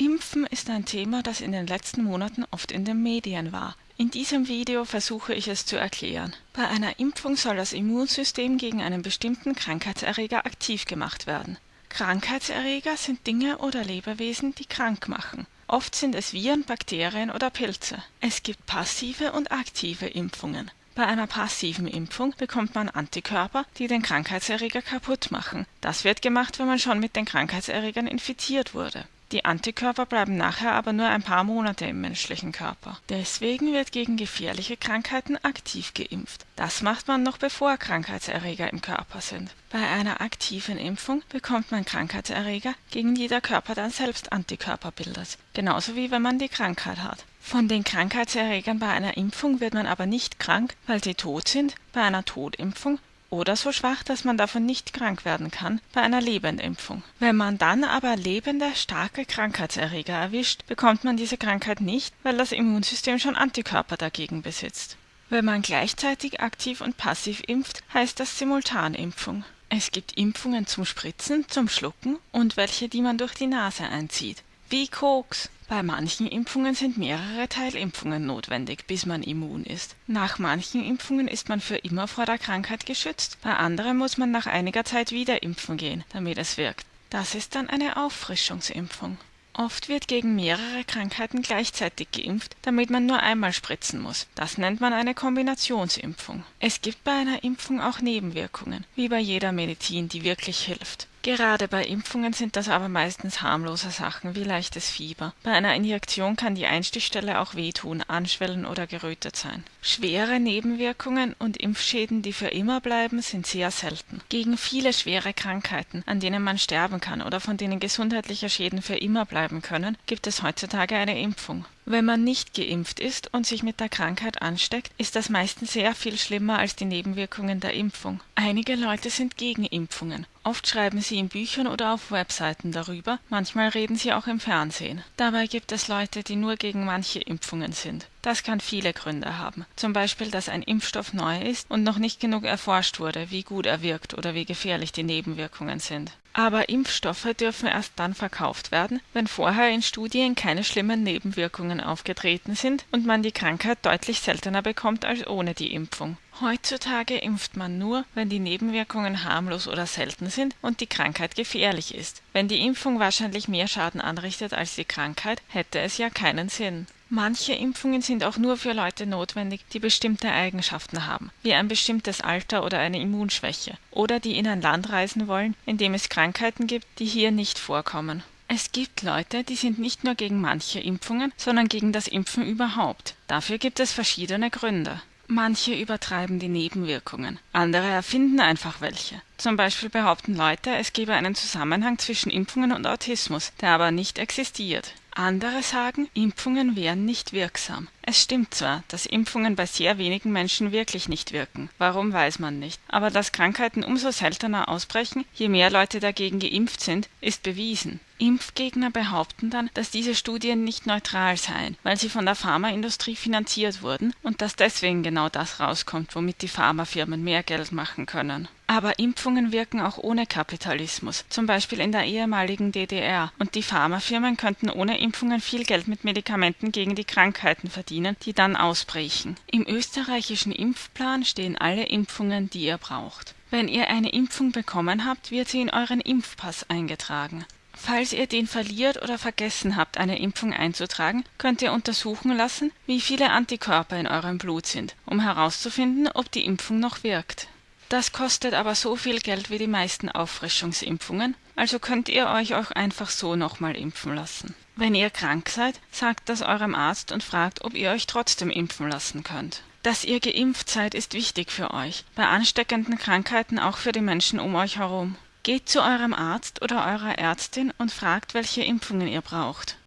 Impfen ist ein Thema, das in den letzten Monaten oft in den Medien war. In diesem Video versuche ich es zu erklären. Bei einer Impfung soll das Immunsystem gegen einen bestimmten Krankheitserreger aktiv gemacht werden. Krankheitserreger sind Dinge oder Lebewesen, die krank machen. Oft sind es Viren, Bakterien oder Pilze. Es gibt passive und aktive Impfungen. Bei einer passiven Impfung bekommt man Antikörper, die den Krankheitserreger kaputt machen. Das wird gemacht, wenn man schon mit den Krankheitserregern infiziert wurde. Die Antikörper bleiben nachher aber nur ein paar Monate im menschlichen Körper. Deswegen wird gegen gefährliche Krankheiten aktiv geimpft. Das macht man noch bevor Krankheitserreger im Körper sind. Bei einer aktiven Impfung bekommt man Krankheitserreger, gegen die der Körper dann selbst Antikörper bildet. Genauso wie wenn man die Krankheit hat. Von den Krankheitserregern bei einer Impfung wird man aber nicht krank, weil sie tot sind. Bei einer Totimpfung oder so schwach, dass man davon nicht krank werden kann, bei einer Lebendimpfung. Wenn man dann aber lebende, starke Krankheitserreger erwischt, bekommt man diese Krankheit nicht, weil das Immunsystem schon Antikörper dagegen besitzt. Wenn man gleichzeitig aktiv und passiv impft, heißt das Simultanimpfung. Es gibt Impfungen zum Spritzen, zum Schlucken und welche, die man durch die Nase einzieht. Wie Koks. Bei manchen Impfungen sind mehrere Teilimpfungen notwendig, bis man immun ist. Nach manchen Impfungen ist man für immer vor der Krankheit geschützt, bei anderen muss man nach einiger Zeit wieder impfen gehen, damit es wirkt. Das ist dann eine Auffrischungsimpfung. Oft wird gegen mehrere Krankheiten gleichzeitig geimpft, damit man nur einmal spritzen muss. Das nennt man eine Kombinationsimpfung. Es gibt bei einer Impfung auch Nebenwirkungen, wie bei jeder Medizin, die wirklich hilft. Gerade bei Impfungen sind das aber meistens harmlose Sachen wie leichtes Fieber. Bei einer Injektion kann die Einstichstelle auch wehtun, anschwellen oder gerötet sein. Schwere Nebenwirkungen und Impfschäden, die für immer bleiben, sind sehr selten. Gegen viele schwere Krankheiten, an denen man sterben kann oder von denen gesundheitliche Schäden für immer bleiben können, gibt es heutzutage eine Impfung. Wenn man nicht geimpft ist und sich mit der Krankheit ansteckt, ist das meistens sehr viel schlimmer als die Nebenwirkungen der Impfung. Einige Leute sind gegen Impfungen. Oft schreiben sie in Büchern oder auf Webseiten darüber, manchmal reden sie auch im Fernsehen. Dabei gibt es Leute, die nur gegen manche Impfungen sind. Das kann viele Gründe haben. Zum Beispiel, dass ein Impfstoff neu ist und noch nicht genug erforscht wurde, wie gut er wirkt oder wie gefährlich die Nebenwirkungen sind. Aber Impfstoffe dürfen erst dann verkauft werden, wenn vorher in Studien keine schlimmen Nebenwirkungen aufgetreten sind und man die Krankheit deutlich seltener bekommt als ohne die Impfung. Heutzutage impft man nur, wenn die Nebenwirkungen harmlos oder selten sind und die Krankheit gefährlich ist. Wenn die Impfung wahrscheinlich mehr Schaden anrichtet als die Krankheit, hätte es ja keinen Sinn. Manche Impfungen sind auch nur für Leute notwendig, die bestimmte Eigenschaften haben, wie ein bestimmtes Alter oder eine Immunschwäche, oder die in ein Land reisen wollen, in dem es Krankheiten gibt, die hier nicht vorkommen. Es gibt Leute, die sind nicht nur gegen manche Impfungen, sondern gegen das Impfen überhaupt. Dafür gibt es verschiedene Gründe. Manche übertreiben die Nebenwirkungen, andere erfinden einfach welche. Zum Beispiel behaupten Leute, es gebe einen Zusammenhang zwischen Impfungen und Autismus, der aber nicht existiert. Andere sagen, Impfungen wären nicht wirksam. Es stimmt zwar, dass Impfungen bei sehr wenigen Menschen wirklich nicht wirken. Warum weiß man nicht. Aber dass Krankheiten umso seltener ausbrechen, je mehr Leute dagegen geimpft sind, ist bewiesen. Impfgegner behaupten dann, dass diese Studien nicht neutral seien, weil sie von der Pharmaindustrie finanziert wurden und dass deswegen genau das rauskommt, womit die Pharmafirmen mehr Geld machen können. Aber Impfungen wirken auch ohne Kapitalismus, zum Beispiel in der ehemaligen DDR, und die Pharmafirmen könnten ohne Impfungen viel Geld mit Medikamenten gegen die Krankheiten verdienen, die dann ausbrechen. Im österreichischen Impfplan stehen alle Impfungen, die ihr braucht. Wenn ihr eine Impfung bekommen habt, wird sie in euren Impfpass eingetragen. Falls ihr den verliert oder vergessen habt, eine Impfung einzutragen, könnt ihr untersuchen lassen, wie viele Antikörper in eurem Blut sind, um herauszufinden, ob die Impfung noch wirkt. Das kostet aber so viel Geld wie die meisten Auffrischungsimpfungen, also könnt ihr euch auch einfach so nochmal impfen lassen. Wenn ihr krank seid, sagt das eurem Arzt und fragt, ob ihr euch trotzdem impfen lassen könnt. Dass ihr geimpft seid, ist wichtig für euch, bei ansteckenden Krankheiten auch für die Menschen um euch herum. Geht zu eurem Arzt oder eurer Ärztin und fragt, welche Impfungen ihr braucht.